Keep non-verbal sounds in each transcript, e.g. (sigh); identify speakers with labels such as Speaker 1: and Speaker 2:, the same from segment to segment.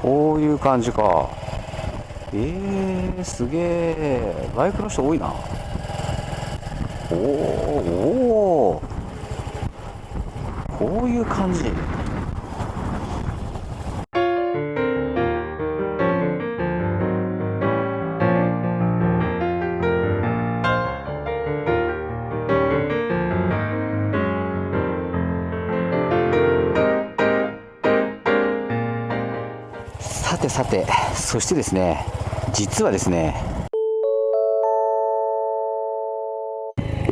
Speaker 1: こういう感じか。えー、すげえバイクの人多いな。おおこういう感じ。さてそしてですね実はですね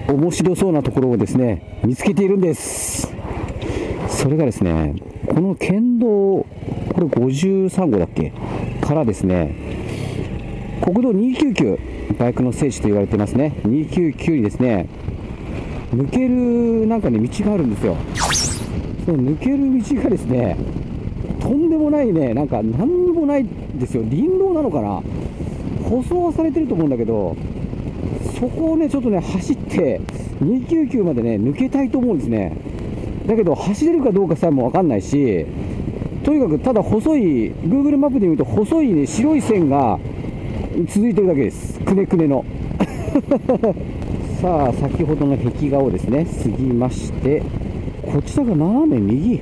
Speaker 1: 面白そうなところをですね見つけているんです。それがですねこの県道これ53号だっけ？からですね国道299バイクの聖地と言われてますね。299にですね抜けるなんかね道があるんですよ。その抜ける道がですねとんでもないねなんか何にもないですよ。林道なのかな。舗装はされてると思うんだけどそこをねちょっとね走って299までね抜けたいと思うんですね。だけど走れるかどうかさえも分かんないしとにかくただ細い Google マップで見ると細いね白い線が続いてるだけです。くねくねの。(laughs) さあ先ほどの壁画をですね過ぎましてこちらが斜め右。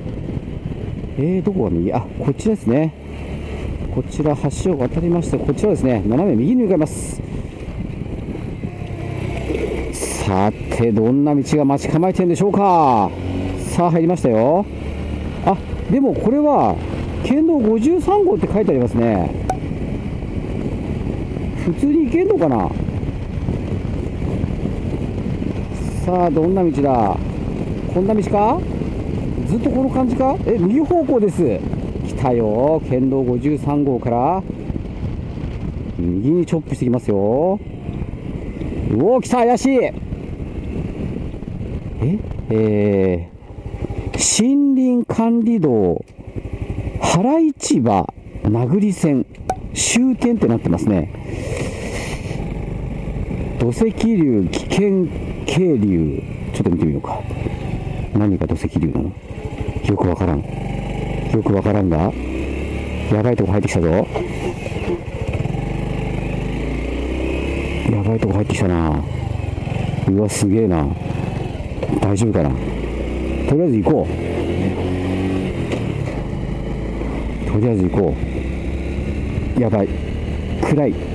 Speaker 1: えー、どこが右？あこちらですね。こちら橋を渡りましてこちらですね斜め右に向かいます。さてどんな道が待ち構えてるんでしょうか。さあ入りましたよ。あでもこれは県道53号って書いてありますね。普通に行けんのかな。さあどんな道だ？こんな道か？ずっとこの感じか？え右方向です。来たよ。県道53号から。右にチョップしてきますよ。うお来た怪しい。ええー、森林管理道。原市場名栗線。終点ってなってますね。土石流危険渓流。ちょっと見てみようか。何が土石流なの？よくわからん。よくわからんがやばいとこ入ってきたぞ。やばいとこ入ってきたな。うわすげえな。大丈夫かな。とりあえず行こう。とりあえず行こう。やばい。暗い。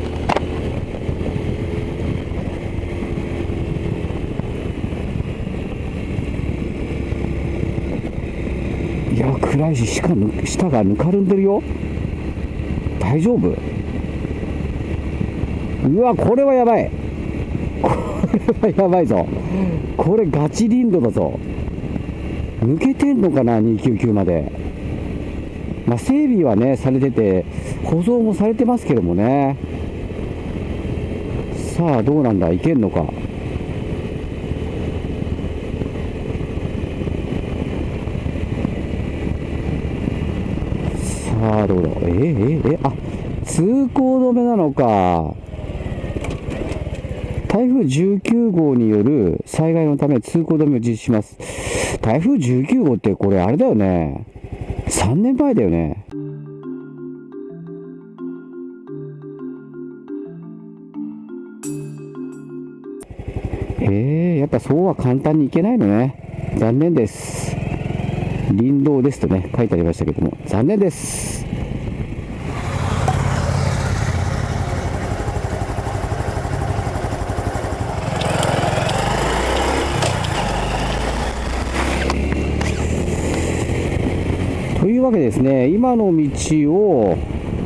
Speaker 1: や暗いし下下がぬかるんでるよ。大丈夫。うわこれはやばい。これはやばいぞ。これガチ林道だぞ。抜けてんのかな299まで。まあ整備はねされてて舗装もされてますけどもね。さあどうなんだいけんのか。さあどうだえー、えー、えあ通行止めなのか台風19号による災害のため通行止めを実施します。台風19号ってこれあれだよね。3年前だよね。えー、やっぱそうは簡単にいけないのね。残念です。林道ですとね、書いてありましたけども、残念です。というわけですね、今の道を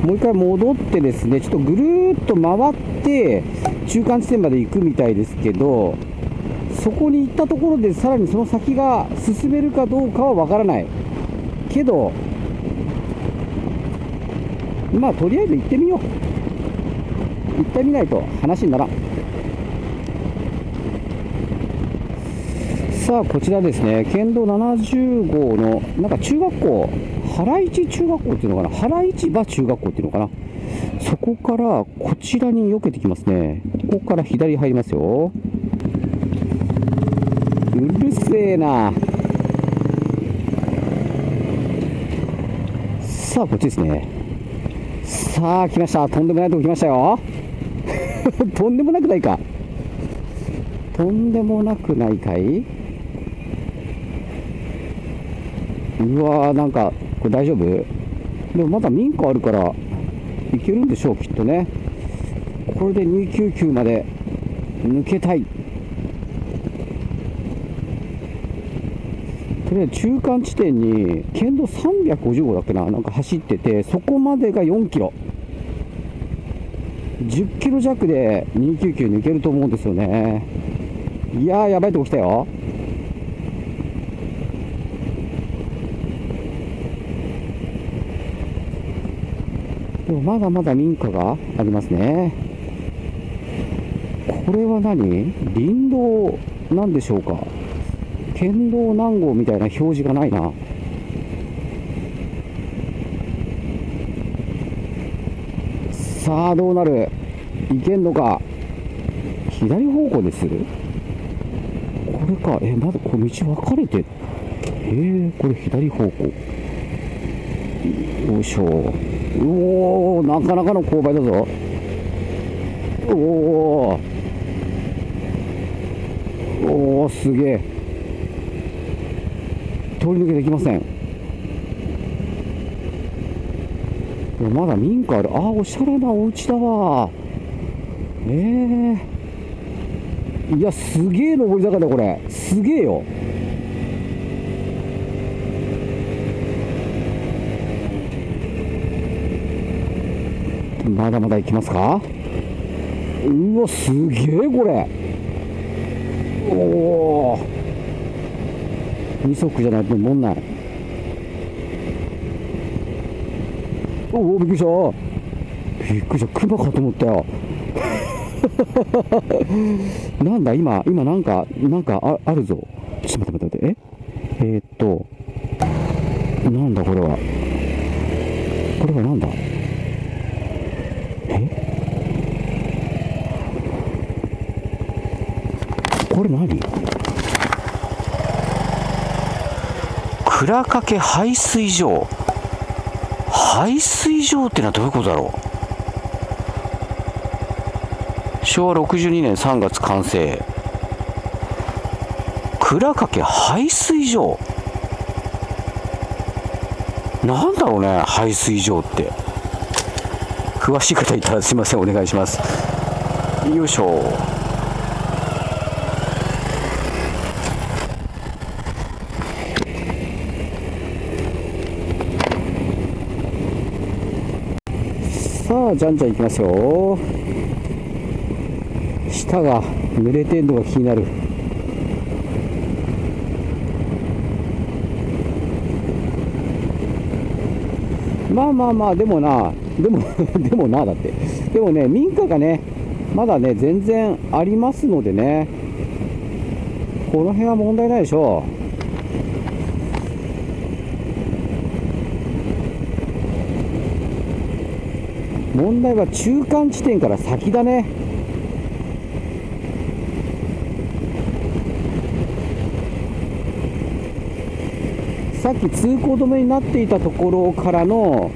Speaker 1: もう一回戻ってですね、ちょっとぐるっと回って中間地点まで行くみたいですけど、そこに行ったところでさらにその先が進めるかどうかはわからない。けど、まあとりあえず行ってみよう。行ってみないと話にならん。さあこちらですね県道70号のなんか中学校原市中学校っていうのかな？原市場中学校っていうのかな？そこからこちらに避けてきますねここから左入りますようるせえな。さあこっちですね。さあ来ました。とんでもないとこ来ましたよ。(laughs) とんでもなくないか。とんでもなくないかい？うわーなんかこれ大丈夫？でもまだ民家あるからいけるんでしょうきっとね。これで299まで抜けたい。とりあえず中間地点に県道350号だっけななんか走っててそこまでが4キロ。10キロ弱で299抜けると思うんですよね。いやーやばいとこ来たよ。でもまだまだ民家がありますね。これは何？林道なんでしょうか。県道何号みたいな表示がないな。さあどうなる？いけんのか？左方向でする？これか。えまだこれ道分かれてるえー、これ左方向。よいしょ。おおなかなかの勾配だぞ。おおおおすげえ。通り抜けできません。まだ民家ある。あおしゃれなお家だわ。ええー、いやすげえ上り坂だこれ。すげえよ。まだまだ行きますか？うわすげえこれ。おお二足じゃないともんないおおびっくりした。びっくりした。熊かと思ったよ。(laughs) なんだ今今なんかなんかああるぞ。ちょっと待って待って。え？えー、っとなんだこれは。これはなんだ？え？これ何？倉掛排水場。排水場ってのはどういうことだろう？昭和62年3月完成。倉掛排水場。なんだろうね排水場って。詳しい方いたらすいません。お願いします。よいしょさじゃんじゃんいきますよ下が濡れてんのが気になる。まあまあまあでもなでも (laughs) でもなだって。でもね民家がねまだね全然ありますのでねこの辺は問題ないでしょう。問題は中間地点から先だねさっき通行止めになっていたところからの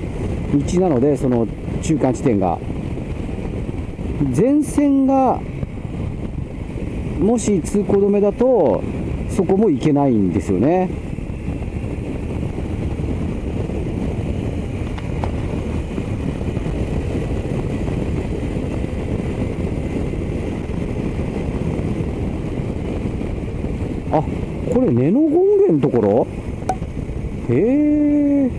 Speaker 1: 道なので、その中間地点が。前線がもし通行止めだと、そこも行けないんですよね。あこれ根の権現のところ？へえ。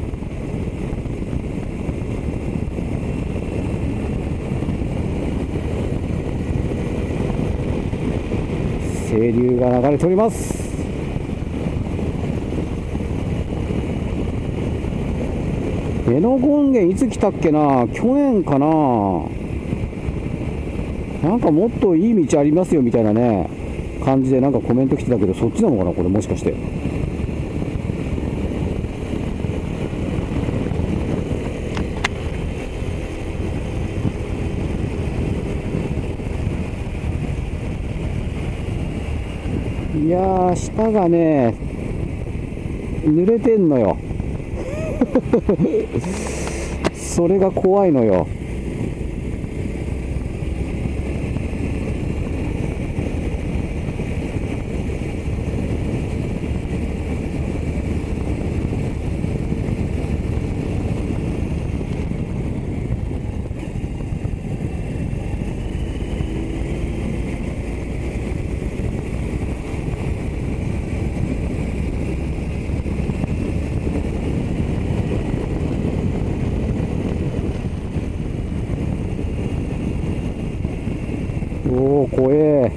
Speaker 1: 清流が流れております。江ノ権現いつ来たっけな？去年かな。なんかもっといい道ありますよみたいなね。感じでなんかコメント来てたけどそっちなのかなこれもしかしていやー、下がね、濡れてんのよ。(laughs) それが怖いのよおお怖え。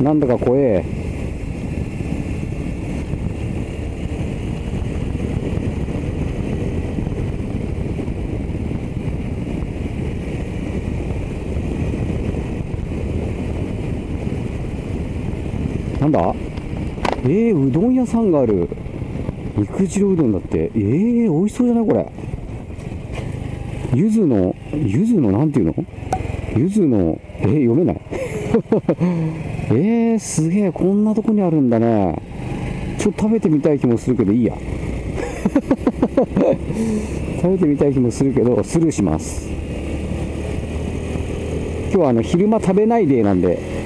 Speaker 1: なんだか怖え。なんだ？えー、うどん屋さんがある。肉汁うどんだって。えー、美味しそうじゃないこれ。ゆずのゆずのなんていうの？ゆずのえー、読めない。(laughs) えー、すげえこんなとこにあるんだねちょっと食べてみたい気もするけどいいや。(laughs) 食べてみたい気もするけどスルーします。今日はあの昼間食べないデーなんで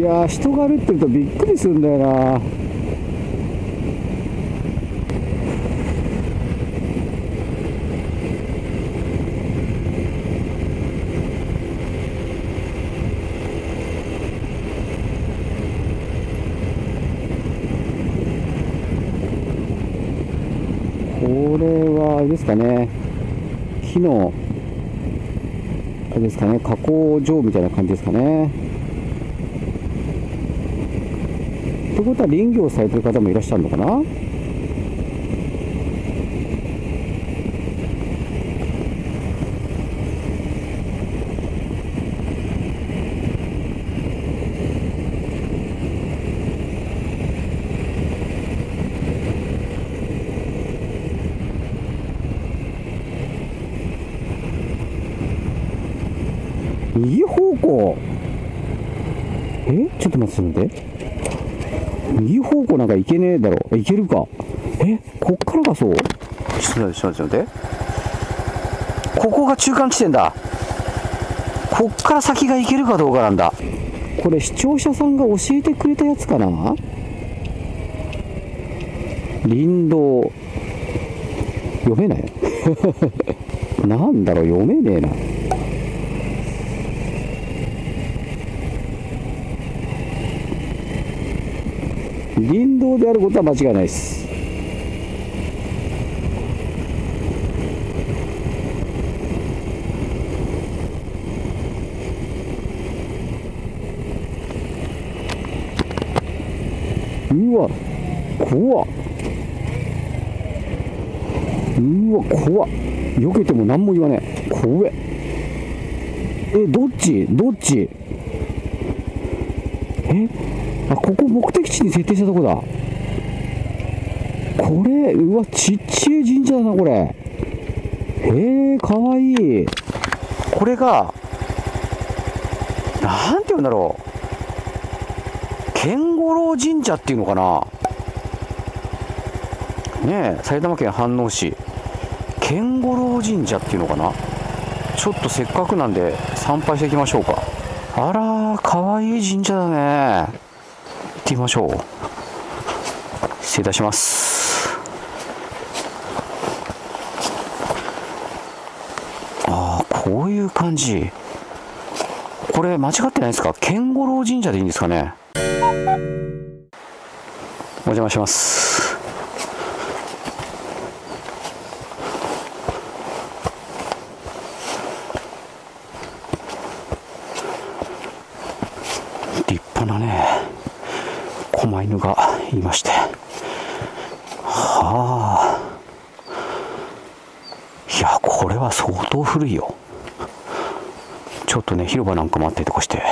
Speaker 1: いや人が歩ってるとびっくりするんだよな。これはあれですかね。木のあれですかね。加工場みたいな感じですかね。ってことは林業されてる方もいらっしゃるのかな？右方向。え？ちょっと待って待って。右方向なんか行けねえだろ。え行けるか。えこっからがそう？ちょっと待ってちょっと待って。ここが中間地点だ。こっから先が行けるかどうかなんだ。これ視聴者さんが教えてくれたやつかな？林道。読めない？(laughs) なんだろう？読めねえな林道であることは間違いないです。うわ怖。っうわ怖。っ避けても何も言わねえ。怖え。えどっち？どっち？え？あここ目的地に設定したとこだ。これうわちっちゃい神社だなこれ。へえかわいい。これがなんて言うんだろう。健五郎神社っていうのかな。ねえ埼玉県飯能市。健五郎神社っていうのかな。ちょっとせっかくなんで参拝していきましょうか。あらーかわいい神社だね。ってみましょう。失礼いたします。ああこういう感じ。これ間違ってないですか？健五郎神社でいいんですかね？お邪魔します。立派なね。狛犬がいまして。はあ。いやこれは相当古いよ。ちょっとね広場なんかもあったりとかして。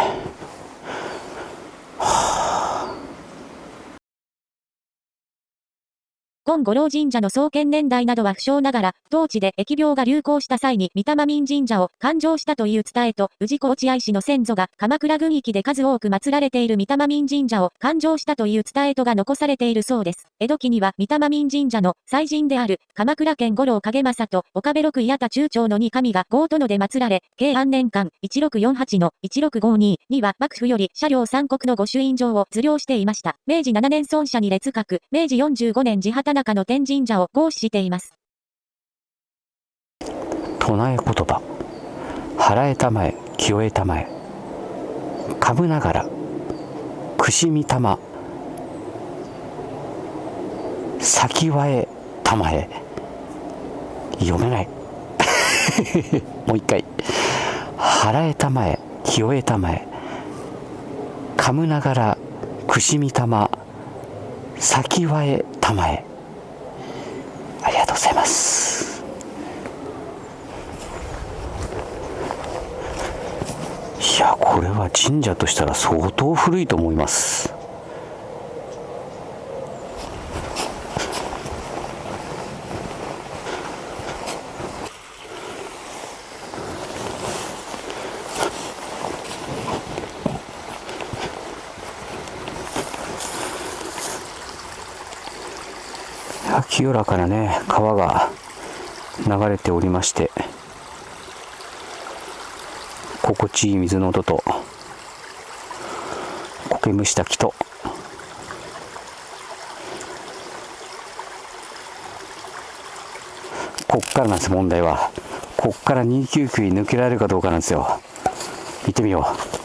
Speaker 2: 金五郎神社の創建年代などは不詳ながら、当地で疫病が流行した際に、三玉民神社を勘定したという伝えと、宇治高知愛市の先祖が鎌倉軍域で数多く祀られている三玉民神社を勘定したという伝えとが残されているそうです。江戸期には三玉民神社の祭神である鎌倉県五郎影正と岡部六矢田中長の二神が豪とので祀られ、慶安年間1648の1652には幕府より車両三国の御朱印状を図領していました。明治7年孫社に列格、明治45年地畑中の天神社を合祀しています。
Speaker 1: 唱え言葉。払えたまえ、清えたまえ。かぶながら、くしみたま。先はえたまえ。読めない。(laughs) もう一回。払えたまえ、清えたまえ。かむながら、くしみたま。先はえたまえありがとうございます。いやこれは神社としたら相当古いと思います。清らかなね川が流れておりまして心地いい水の音と苔むした木とこっからなんです問題は。こっから299に抜けられるかどうかなんですよ。行ってみよう。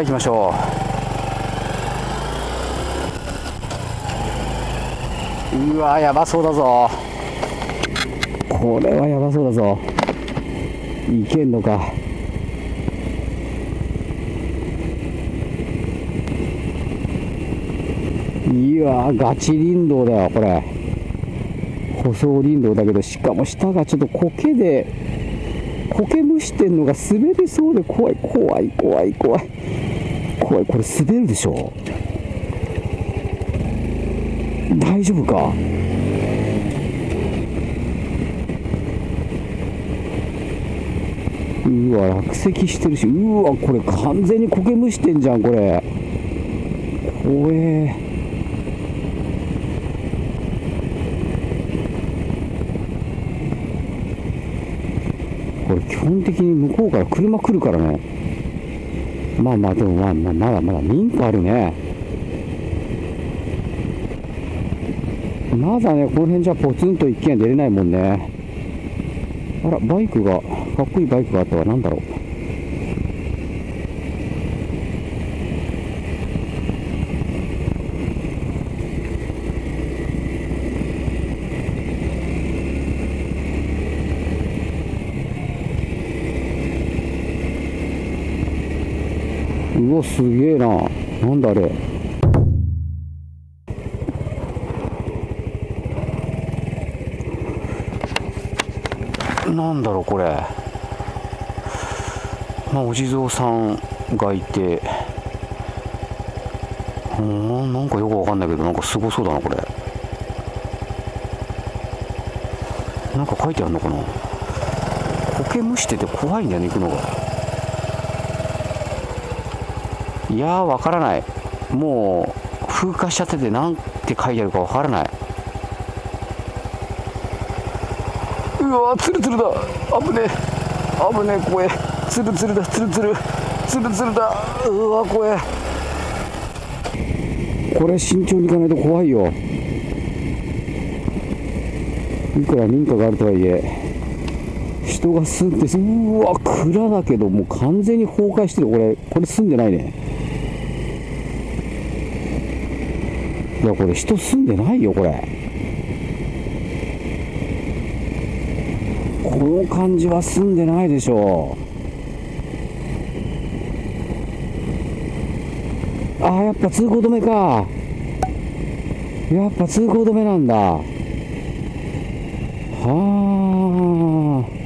Speaker 1: 行きましょう。うわやばそうだぞ。これはやばそうだぞ。いけんのか。いやガチ林道だよこれ。舗装林道だけどしかも下がちょっと苔で苔むしてんのが滑りそうで怖い。怖い怖い怖い怖い。これ滑るでしょ？大丈夫か？うわ落石してるし。うわこれ完全に苔むしてんじゃんこれ。怖え。基本的に向こうから車来るからね。まあまあでもまあまあまだまだ民家あるね。まだねこの辺じゃポツンと一軒家出れないもんね。あらバイクがかっこいいバイクがあったわ。何だろう。うわすげえな。なんだあれ。なんだろうこれ。まあお地蔵さんがいて。うんなんかよくわかんないけどなんかすごそうだなこれ。なんか書いてあるのかな。苔むしてて怖いんだよね行くのが。いやわからない。もう風化しちゃってて何て書いてあるかわからない。うわツルツルだ。危ねえ。危ねえ怖え。ツルツルだ。ツルツル。ツルツルだ。うわ怖え。これ慎重にいかないと怖いよ。いくら民家があるとはいえ。人が住んでうわ蔵だけどもう完全に崩壊してる。これこれ住んでないね。いやこれ人住んでないよこれ。この感じは住んでないでしょああやっぱ通行止めか。やっぱ通行止めなんだ。はあ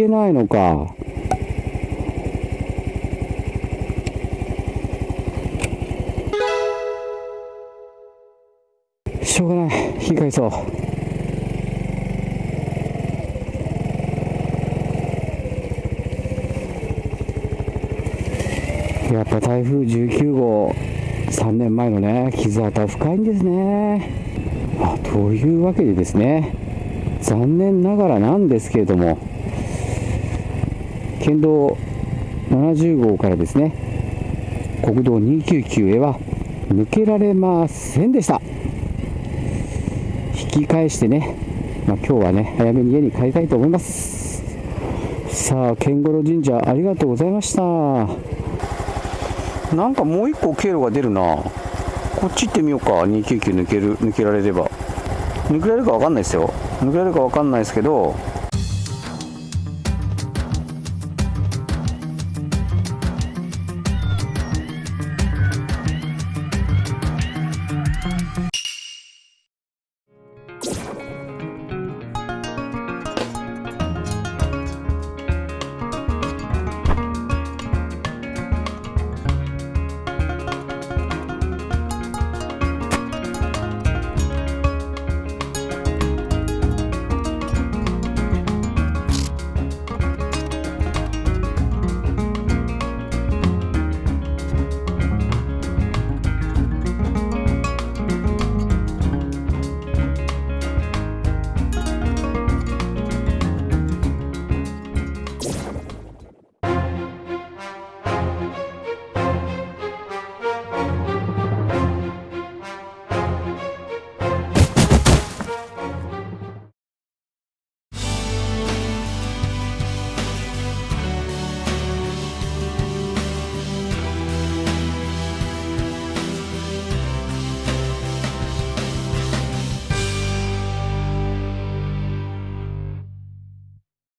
Speaker 1: けないのか。しょうがない。引き返そう。やっぱ台風19号、3年前のね、傷跡深いんですね。あというわけでですね、残念ながらなんですけれども、県道70号からですね、国道299へは抜けられませんでした。引き返してね、まあ、今日はね、早めに家に帰りたいと思います。さあ、剣五郎神社ありがとうございました。なんかもう一個経路が出るな。こっち行ってみようか。299抜ける、抜けられれば。抜けられるかわかんないですよ。抜けられるかわかんないですけど、